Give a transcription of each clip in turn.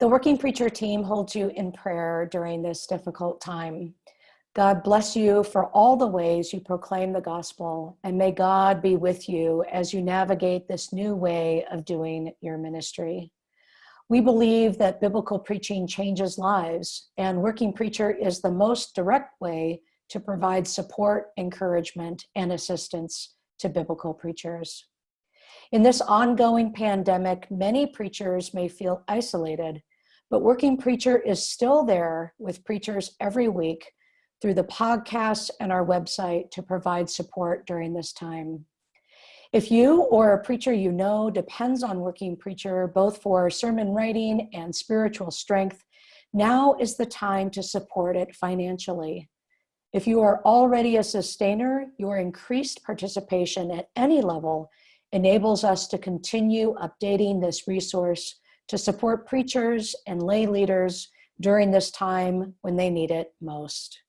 The Working Preacher team holds you in prayer during this difficult time. God bless you for all the ways you proclaim the gospel, and may God be with you as you navigate this new way of doing your ministry. We believe that biblical preaching changes lives, and Working Preacher is the most direct way to provide support, encouragement, and assistance to biblical preachers. In this ongoing pandemic, many preachers may feel isolated, but Working Preacher is still there with preachers every week through the podcast and our website to provide support during this time. If you or a preacher you know depends on Working Preacher both for sermon writing and spiritual strength, now is the time to support it financially. If you are already a sustainer, your increased participation at any level enables us to continue updating this resource to support preachers and lay leaders during this time when they need it most.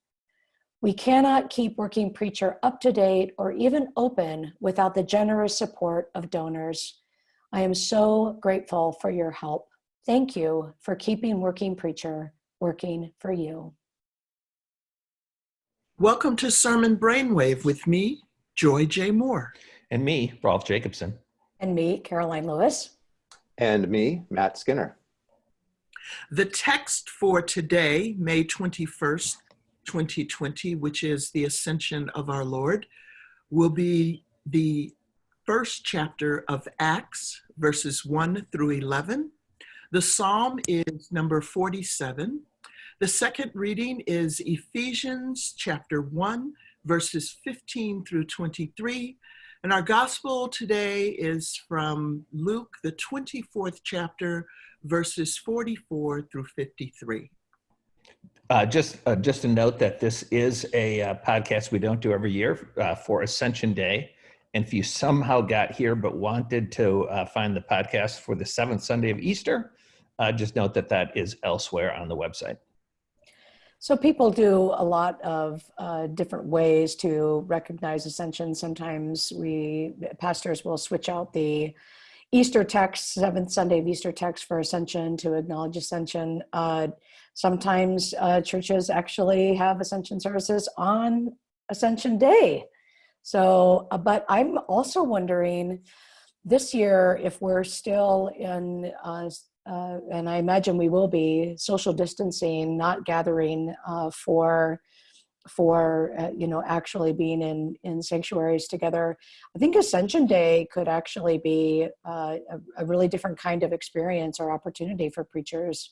We cannot keep Working Preacher up to date or even open without the generous support of donors. I am so grateful for your help. Thank you for keeping Working Preacher working for you. Welcome to Sermon Brainwave with me, Joy J. Moore. And me, Rolf Jacobson. And me, Karoline Lewis. And me, Matt Skinner. The text for today, May 21st, 2020, which is the ascension of our Lord, will be the first chapter of Acts, verses 1 through 11. The psalm is number 47. The second reading is Ephesians chapter 1, verses 15 through 23. And our gospel today is from Luke, the 24th chapter, verses 44 through 53. Uh, just uh, just a note that this is a uh, podcast we don't do every year uh, for Ascension Day. And if you somehow got here but wanted to uh, find the podcast for the seventh Sunday of Easter, uh, just note that that is elsewhere on the website. So people do a lot of uh, different ways to recognize ascension. Sometimes we pastors will switch out the Easter text, seventh Sunday of Easter text for ascension to acknowledge ascension. Uh, sometimes uh, churches actually have ascension services on Ascension Day. So, uh, but I'm also wondering this year if we're still in uh, and I imagine we will be social distancing, not gathering uh, for for uh, you know actually being in in sanctuaries together. I think Ascension Day could actually be uh, a, a, really different kind of experience or opportunity for preachers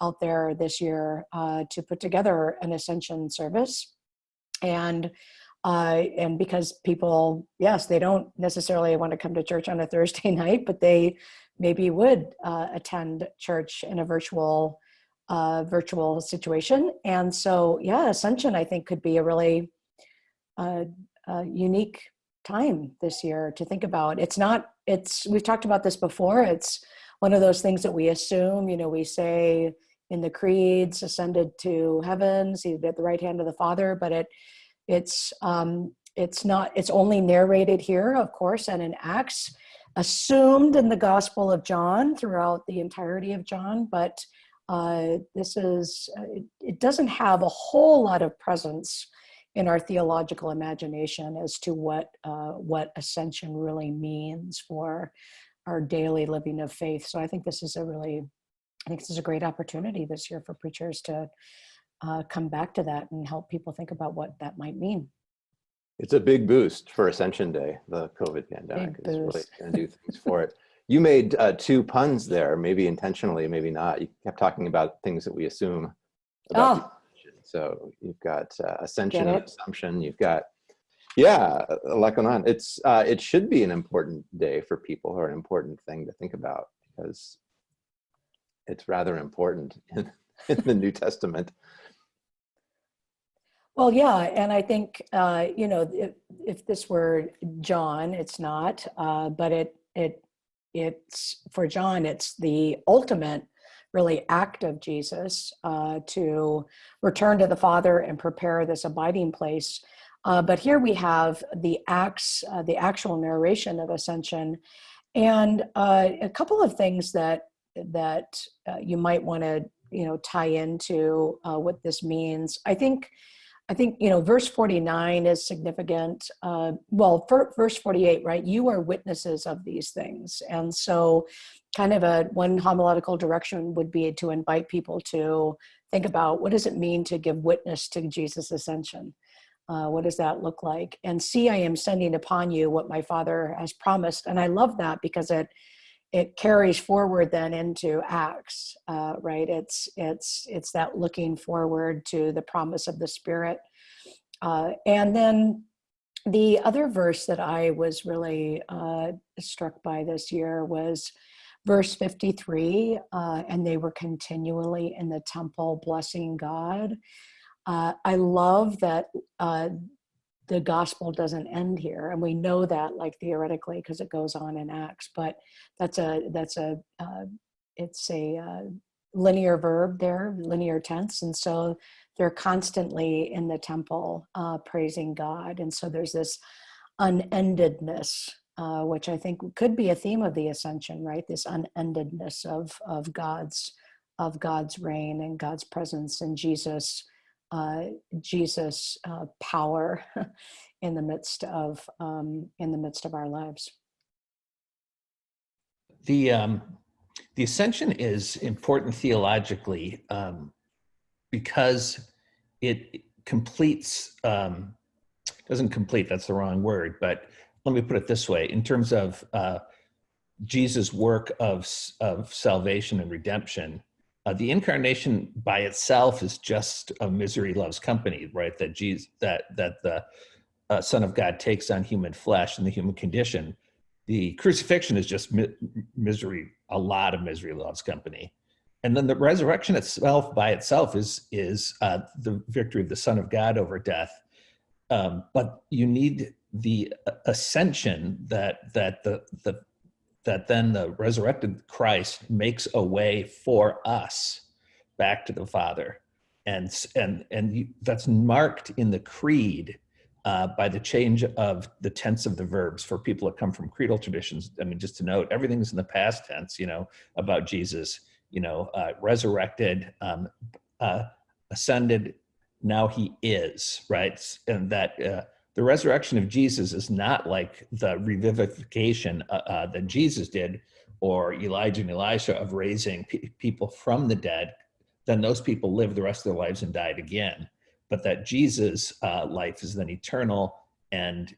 out there this year uh, to put together an Ascension service and. Uh, and because people, yes, they don't necessarily want to come to church on a Thursday night, but they maybe would uh, attend church in a virtual uh, virtual situation. And so, yeah, Ascension I think could be a really uh, uh, unique time this year to think about. It's not. It's we've talked about this before. It's one of those things that we assume. You know, we say in the creeds, ascended to heaven, seated at the right hand of the Father, but it it's um, it's not. It's only narrated here, of course, and in Acts assumed in the Gospel of John throughout the entirety of John, but uh, this is, uh, it, it, doesn't have a whole lot of presence in our theological imagination as to what, uh, what ascension really means for our daily living of faith. So I think this is a really, I think this is a great opportunity this year for preachers to uh, come back to that and help people think about what that might mean. It's a big boost for Ascension Day. The COVID pandemic is really going to do things for it. You made uh, two puns there, maybe intentionally, maybe not. You kept talking about things that we assume about oh. So you've got uh, ascension and assumption. You've got, yeah, a lot going on. It's uh, it should be an important day for people or an important thing to think about because it's rather important in, in the New Testament. Well, yeah, and I think uh, you know if, if this were John, it's not, uh, but it it it's for John, it's the ultimate really act of Jesus uh, to return to the Father and prepare this abiding place. Uh, but here we have the acts, uh, the actual narration of ascension, and uh, a couple of things that that uh, you might want to, you know, tie into uh, what this means. I think, I think, you know, verse 49 is significant. Uh, well, verse 48, right? You are witnesses of these things. And so kind of a one homiletical direction would be to invite people to think about what does it mean to give witness to Jesus' ascension? Uh, what does that look like? And see, I am sending upon you what my father has promised. And I love that because it it carries forward then into Acts, uh, right? It's it's it's that looking forward to the promise of the Spirit. Uh, and then the other verse that I was really uh, struck by this year was verse 53 uh, and they were continually in the temple blessing God. Uh, I love that uh, the gospel doesn't end here, and we know that like theoretically because it goes on in Acts. But that's a that's a uh, it's a uh, linear verb there, linear tense, and so they're constantly in the temple uh, praising God, and so there's this unendedness. Uh, which I think could be a theme of the ascension, right? This unendedness of of God's of God's reign and God's presence and Jesus uh, Jesus uh, power in the midst of um, in the midst of our lives. The um, the ascension is important theologically um, because it completes um, doesn't complete that's the wrong word but let me put it this way in terms of uh, Jesus work of of salvation and redemption uh, the incarnation by itself is just a misery loves company, right? That Jesus, that that the uh, Son of God takes on human flesh and the human condition. The crucifixion is just mi misery, a lot of misery loves company, and then the resurrection itself by itself is is uh, the victory of the Son of God over death. Um, but you need the ascension that that the the that then the resurrected Christ makes a way for us back to the Father. And, and, and you, that's marked in the creed uh, by the change of the tense of the verbs for people that come from creedal traditions. I mean, just to note, everything's in the past tense, you know, about Jesus, you know, uh, resurrected, um, uh, ascended, now he is, right? And that uh, the resurrection of Jesus is not like the revivification uh, uh, that Jesus did or Elijah and Elisha of raising pe people from the dead. Then those people lived the rest of their lives and died again. But that Jesus' uh, life is then eternal and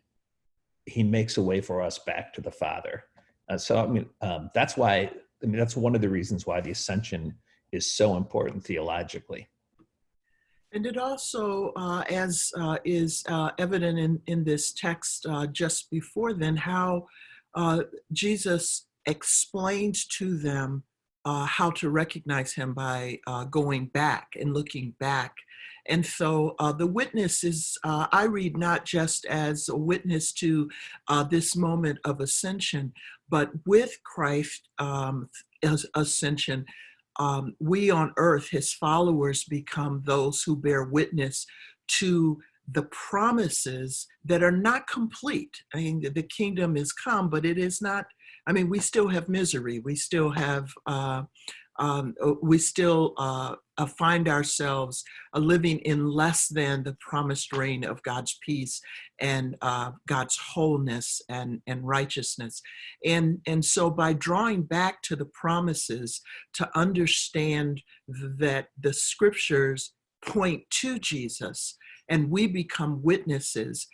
he makes a way for us back to the Father. Uh, so, I mean, um, that's why, I mean, that's one of the reasons why the ascension is so important theologically. And it also, uh, as uh, is uh, evident in, in this text uh, just before then, how uh, Jesus explained to them uh, how to recognize him by going back and looking back. And so the witness is, I read not just as a witness to this moment of ascension, but with Christ um, ascension, um, we on earth, his followers, become those who bear witness to the promises that are not complete. I mean, the kingdom is come, but it is not, I mean, we still have misery. We still have uh, um, uh, we still uh, uh, find ourselves uh, living in less than the promised reign of God's peace and uh, God's wholeness and, and righteousness. And, and so by drawing back to the promises to understand that the scriptures point to Jesus and we become witnesses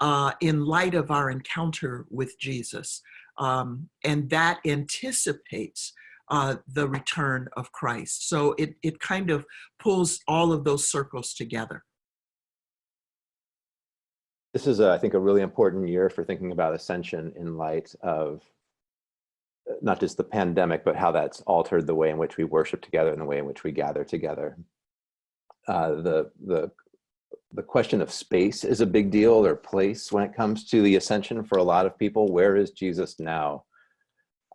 uh, in light of our encounter with Jesus. Um, and that anticipates uh, the return of Christ. So it, it kind of pulls all of those circles together. This is, a, I think, a really important year for thinking about ascension in light of uh, not just the pandemic, but how that's altered the way in which we worship together and the way in which we gather together. Uh, the, the, the question of space is a big deal or place when it comes to the ascension for a lot of people. Where is Jesus now?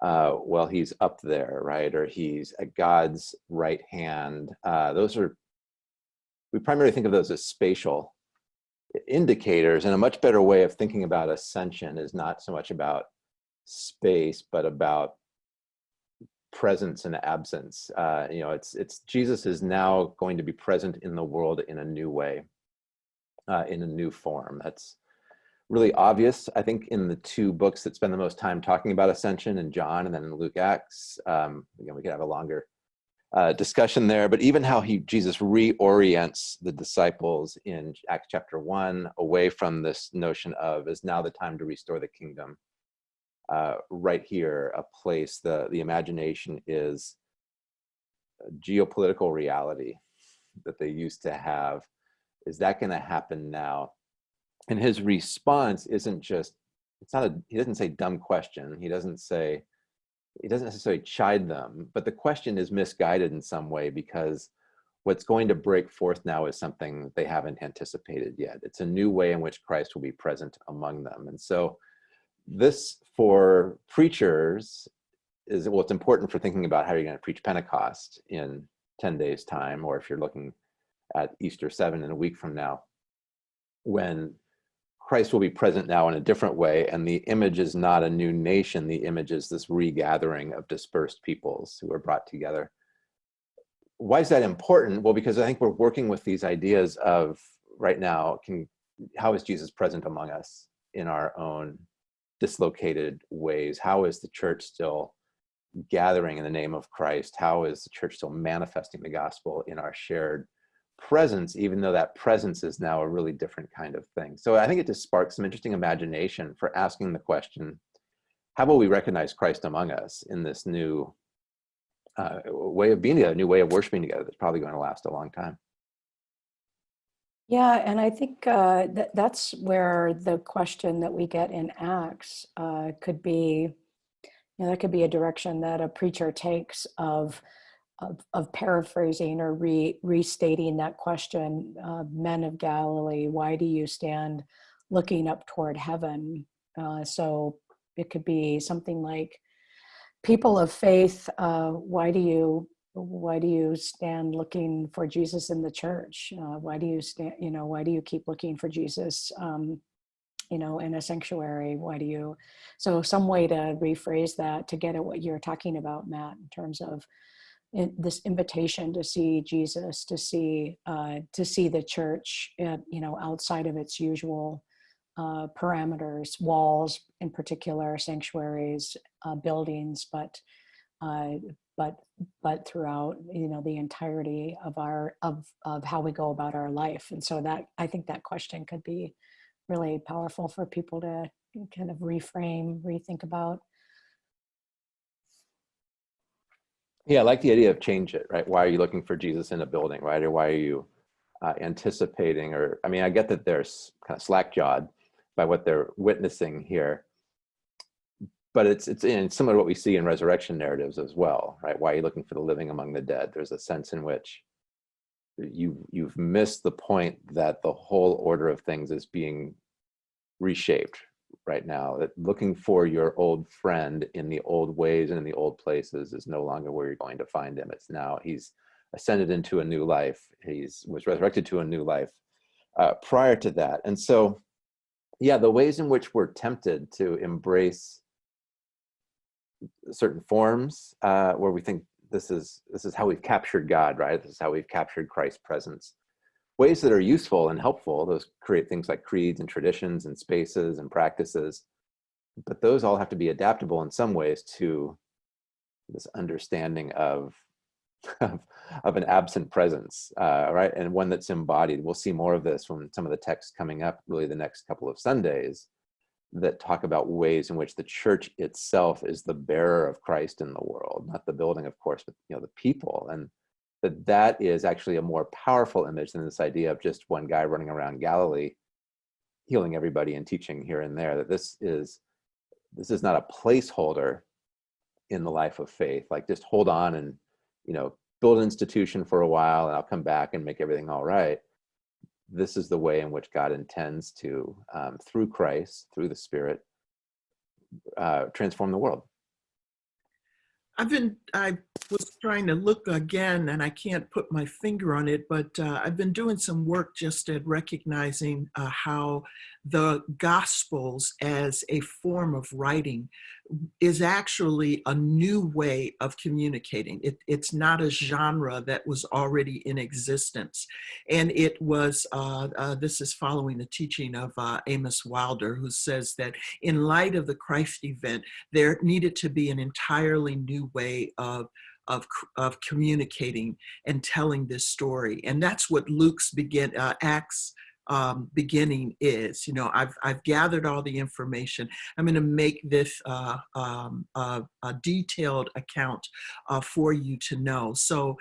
Uh, well, he's up there, right? Or he's at God's right hand. Uh, those are, we primarily think of those as spatial indicators and a much better way of thinking about ascension is not so much about space, but about presence and absence. Uh, you know, it's it's Jesus is now going to be present in the world in a new way, uh, in a new form. That's really obvious, I think, in the two books that spend the most time talking about ascension in John and then in Luke Acts. Um, again, we could have a longer uh, discussion there, but even how he Jesus reorients the disciples in Acts chapter one away from this notion of is now the time to restore the kingdom. Uh, right here, a place the the imagination is geopolitical reality that they used to have. Is that going to happen now? And his response isn't just it's not a he doesn't say dumb question. He doesn't say he doesn't necessarily chide them, but the question is misguided in some way because what's going to break forth now is something they haven't anticipated yet. It's a new way in which Christ will be present among them. And so this for preachers is, well, it's important for thinking about how you're gonna preach Pentecost in 10 days time, or if you're looking at Easter seven in a week from now, when Christ will be present now in a different way, and the image is not a new nation. The image is this regathering of dispersed peoples who are brought together. Why is that important? Well, because I think we're working with these ideas of right now, can, how is Jesus present among us in our own dislocated ways? How is the church still gathering in the name of Christ? How is the church still manifesting the gospel in our shared presence, even though that presence is now a really different kind of thing. So I think it just sparks some interesting imagination for asking the question, how will we recognize Christ among us in this new uh, way of being together, new way of worshiping together that's probably going to last a long time? Yeah, and I think uh, that that's where the question that we get in Acts uh, could be, you know, that could be a direction that a preacher takes of of, of paraphrasing or re, restating that question, uh, men of Galilee, why do you stand looking up toward heaven? Uh, so it could be something like, people of faith, uh, why do you why do you stand looking for Jesus in the church? Uh, why do you stand, you know, why do you keep looking for Jesus, um, you know, in a sanctuary? Why do you, so some way to rephrase that to get at what you're talking about, Matt, in terms of in this invitation to see Jesus, to see uh, to see the church, at, you know, outside of its usual uh, parameters, walls in particular, sanctuaries, uh, buildings, but uh, but but throughout, you know, the entirety of our of of how we go about our life. And so that I think that question could be really powerful for people to kind of reframe, rethink about. Yeah, I like the idea of change it, right? Why are you looking for Jesus in a building, right? Or why are you uh, anticipating, or, I mean, I get that they're kind of slack-jawed by what they're witnessing here, but it's, it's in similar to what we see in resurrection narratives as well, right? Why are you looking for the living among the dead? There's a sense in which you, you've missed the point that the whole order of things is being reshaped, right now that looking for your old friend in the old ways and in the old places is no longer where you're going to find him. It's now he's ascended into a new life. He's was resurrected to a new life uh, prior to that. And so yeah the ways in which we're tempted to embrace certain forms uh, where we think this is this is how we've captured god right? This is how we've captured christ's presence ways that are useful and helpful. Those create things like creeds and traditions and spaces and practices. But those all have to be adaptable in some ways to this understanding of, of, of an absent presence, uh, right? And one that's embodied. We'll see more of this from some of the texts coming up really the next couple of Sundays that talk about ways in which the church itself is the bearer of Christ in the world, not the building, of course, but you know the people. And that that is actually a more powerful image than this idea of just one guy running around Galilee healing everybody and teaching here and there that this is this is not a placeholder in the life of faith. Like just hold on and you know build an institution for a while and I'll come back and make everything all right. This is the way in which God intends to um, through Christ through the spirit uh, transform the world I've been, I was trying to look again and I can't put my finger on it, but uh, I've been doing some work just at recognizing uh, how the Gospels as a form of writing is actually a new way of communicating. It, it's not a genre that was already in existence. And it was, uh, uh, this is following the teaching of uh, Amos Wilder, who says that in light of the Christ event, there needed to be an entirely new way of of, of communicating and telling this story. And that's what Luke's begin, uh, Acts um, beginning is. You know, I've, I've gathered all the information. I'm going to make this uh, um, uh, a detailed account uh, for you to know. So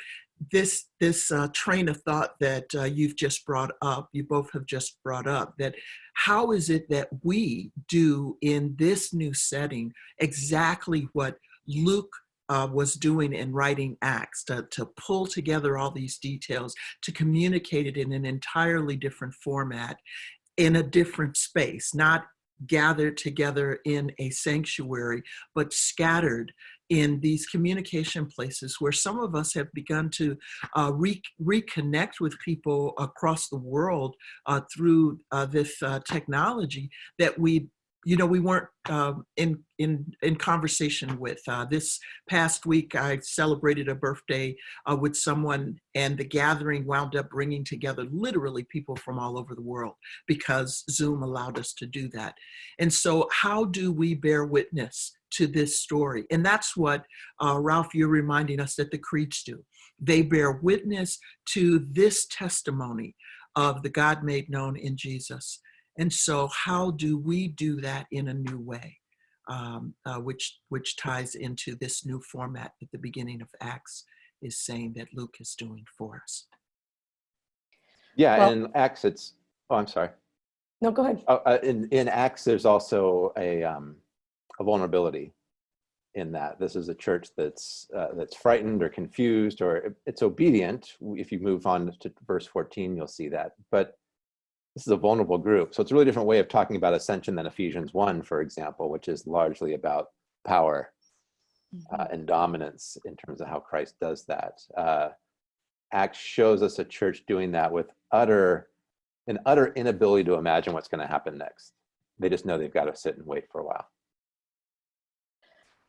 this this uh, train of thought that uh, you've just brought up, you both have just brought up, that how is it that we do in this new setting exactly what Luke uh, was doing in writing Acts to, to pull together all these details, to communicate it in an entirely different format, in a different space, not gathered together in a sanctuary, but scattered in these communication places where some of us have begun to uh, re reconnect with people across the world uh, through uh, this uh, technology that we you know, we weren't um, in, in, in conversation with. Uh, this past week, I celebrated a birthday uh, with someone and the gathering wound up bringing together literally people from all over the world because Zoom allowed us to do that. And so how do we bear witness to this story? And that's what, uh, Rolf, you're reminding us that the creeds do. They bear witness to this testimony of the God made known in Jesus. And so how do we do that in a new way, um, uh, which, which ties into this new format at the beginning of Acts is saying that Luke is doing for us. Yeah, Well- in Acts, it's, oh, I'm sorry. No, go ahead. Oh, uh, in, in Acts, there's also a, um, a vulnerability in that this is a church that's uh, that's frightened or confused or it's obedient. If you move on to verse 14, you'll see that. But this is a vulnerable group. So it's a really different way of talking about ascension than Ephesians 1, for example, which is largely about power uh, and dominance in terms of how Christ does that. Uh, Acts shows us a church doing that with utter, an utter inability to imagine what's going to happen next. They just know they've got to sit and wait for a while.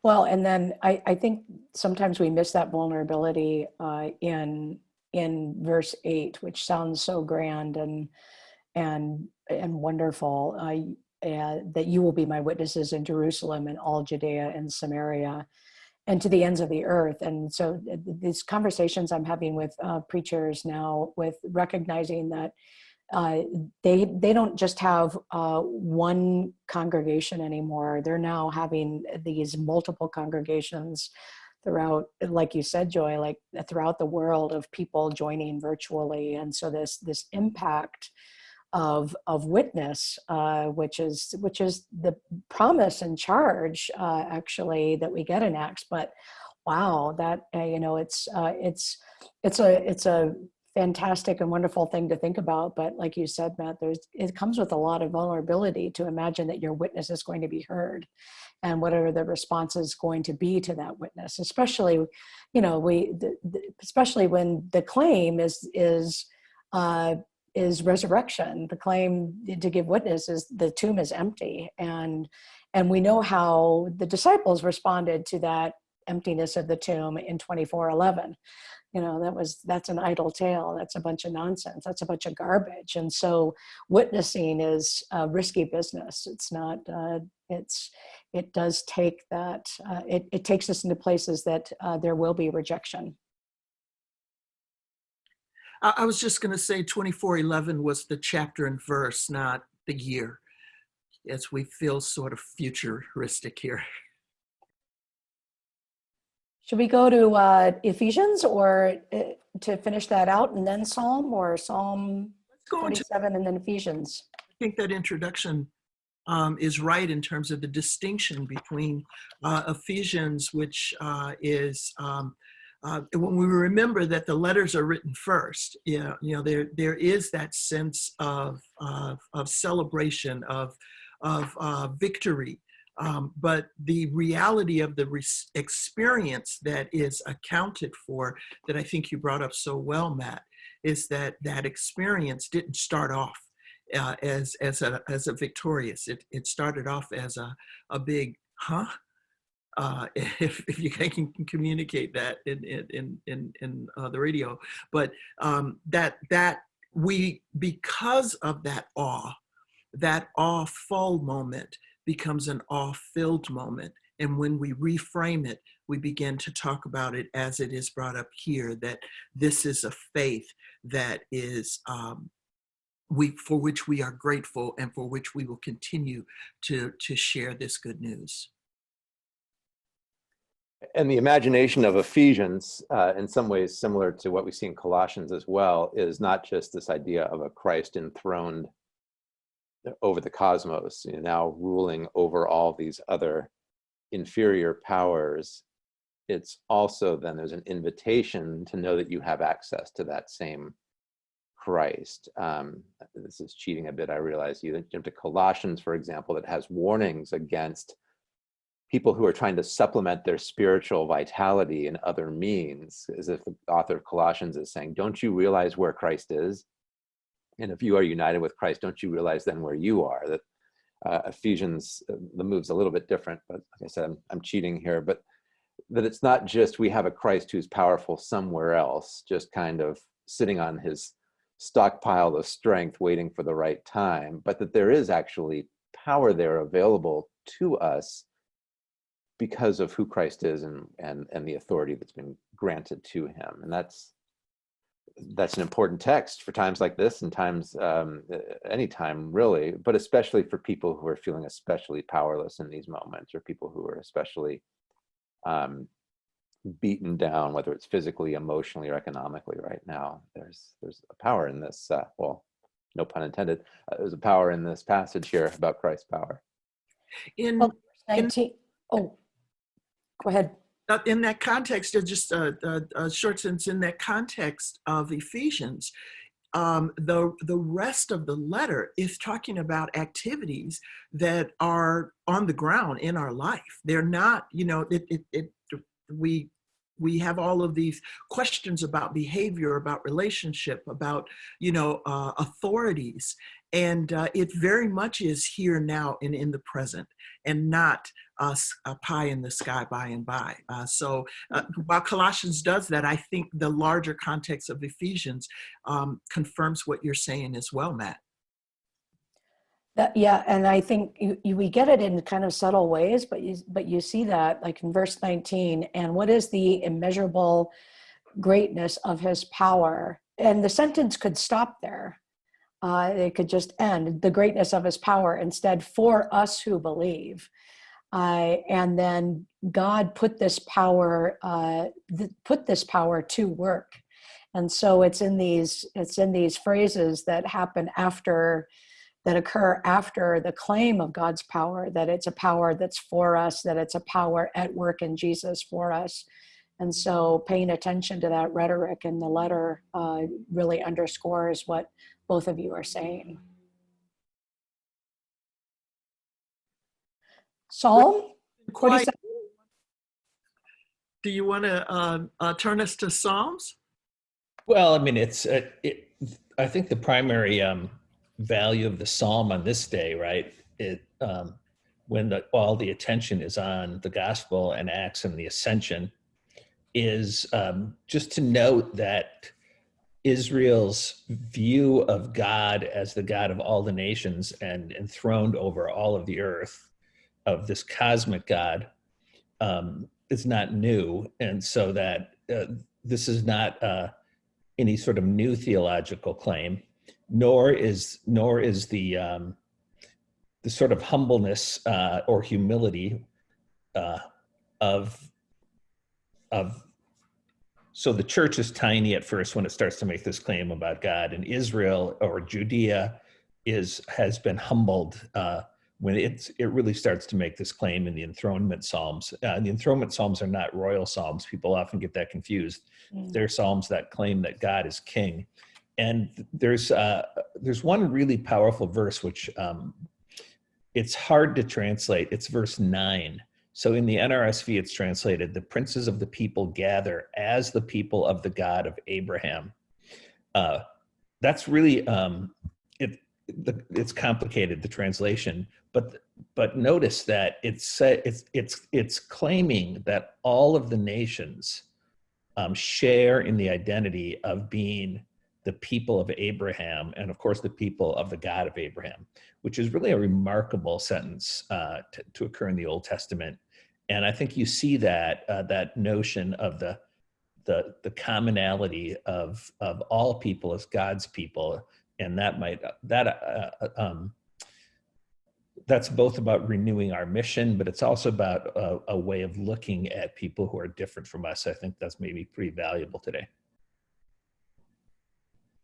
Well, and then I, I think sometimes we miss that vulnerability uh, in in verse eight, which sounds so grand and and and wonderful. Uh, uh, that you will be my witnesses in Jerusalem and all Judea and Samaria, and to the ends of the earth. And so th- these conversations I'm having with uh, preachers now, with recognizing that uh, they they don't just have uh, one congregation anymore. They're now having these multiple congregations throughout, like you said, Joy, like throughout the world of people joining virtually, and so this this impact of of witness, uh, which is which is the promise and charge uh, actually that we get in Acts. But wow, that uh, you know, it's uh, it's it's a it's a fantastic and wonderful thing to think about but like you said matt there's it comes with a lot of vulnerability to imagine that your witness is going to be heard and whatever the response is going to be to that witness especially you know we the, the, especially when the claim is is uh is resurrection. The claim to give witness is the tomb is empty. And and we know how the disciples responded to that emptiness of the tomb in 2411 you know that was that's an idle tale. That's a bunch of nonsense. That's a bunch of garbage. And so witnessing is a risky business. It's not uh, it's it does take that uh, it, it takes us into places that uh, there will be rejection I, I was just going to say 2411 was the chapter and verse, not the year, as we feel sort of futuristic here. should we go to uh, ephesians or uh, to finish that out and then psalm or psalm Let's go into 27 and then ephesians I think that introduction um, is right in terms of the distinction between uh, Ephesians, which uh, is um, uh, when we remember that the letters are written first. You know, you know there there is that sense of of, of celebration of of uh, victory. Um, but the reality of the experience that is accounted for, that I think you brought up so well, Matt, is that that experience didn't start off uh, as as a as a victorious. It it started off as a a big huh, uh, if, if you can communicate that in in in in, uh, the radio. But um, that that we because of that awe, that awe-full moment becomes an awe-filled moment. And when we reframe it, we begin to talk about it as it is brought up here, that this is a faith that is um, we for which we are grateful and for which we will continue to to share this good news. And the imagination of Ephesians, uh, in some ways similar to what we see in Colossians as well, is not just this idea of a Christ enthroned over the cosmos, you know, now ruling over all these other inferior powers. It's also then there's an invitation to know that you have access to that same Christ. Um, this is cheating a bit, I realize. You jump to Colossians, for example, that has warnings against people who are trying to supplement their spiritual vitality in other means, as if the author of Colossians is saying, don't you realize where Christ is? And if you are united with Christ, don't you realize then where you are? That uh, Ephesians, uh, the move's a little bit different, but like I said, I'm, I'm cheating here, but that it's not just we have a Christ who's powerful somewhere else, just kind of sitting on his stockpile of strength waiting for the right time, but that there is actually power there available to us because of who Christ is and and and the authority that's been granted to him. And that's that's an important text for times like this and times um, any time really, but especially for people who are feeling especially powerless in these moments or people who are especially um, beaten down, whether it's physically, emotionally, or economically right now. There's there's a power in this, uh, well, no pun intended, uh, there's a power in this passage here about Christ's power. In, Well, 19, oh, go ahead. in that context, uh, just a, a, a short sentence, in that context of Ephesians, um, the, the rest of the letter is talking about activities that are on the ground in our life. They're not, you know, it, it, it we we have all of these questions about behavior, about relationship, about, you know, uh, authorities. And uh, it very much is here now and in the present and not us a pie in the sky by and by. Uh, so uh, while Colossians does that, I think the larger context of Ephesians um, confirms what you're saying as well, Matt. That, yeah, and I think you, you, we get it in kind of subtle ways, but you but you see that like in verse 19, and what is the immeasurable greatness of his power? And the sentence could stop there. Uh, it could just end the greatness of his power instead for us who believe. Uh, and then God put this power uh, th put this power to work, and so it's in these it's in these phrases that happen after that occur after the claim of God's power, that it's a power that's for us, that it's a power at work in Jesus for us. And so paying attention to that rhetoric in the letter uh, really underscores what both of you are saying. Psalm 47. Do you want to uh, uh, turn us to Psalms? Well, I mean, it's, uh, it, I think the primary um, value of the psalm on this day, right? It um, when the, all the attention is on the gospel and Acts and the ascension, is um, just to note that Israel's view of God as the God of all the nations and enthroned over all of the earth, of this cosmic God, um, is not new, and so that uh, this is not uh, any sort of new theological claim nor is nor is the um, the sort of humbleness uh, or humility uh, of of so the church is tiny at first when it starts to make this claim about God, and Israel or Judea is has been humbled uh, when it's it really starts to make this claim in the enthronement psalms. Uh, the enthronement psalms are not royal psalms. People often get that confused. Mm. They're psalms that claim that God is king and there's uh, there's one really powerful verse which um, it's hard to translate. It's verse nine. So in the NRSV, it's translated: "The princes of the people gather as the people of the God of Abraham." Uh, that's really um, it. the, it's complicated the translation, but but notice that it's it's it's it's claiming that all of the nations um, share in the identity of being the people of Abraham, and of course the people of the God of Abraham, which is really a remarkable sentence uh, to, to occur in the Old Testament. And I think you see that uh, that notion of the the the commonality of of all people as God's people, and that might that uh, um, that's both about renewing our mission, but it's also about a, a way of looking at people who are different from us. I think that's maybe pretty valuable today.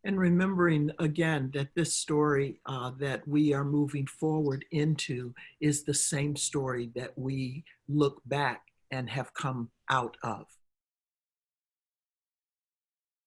And remembering again that this story uh, that we are moving forward into is the same story that we look back and have come out of.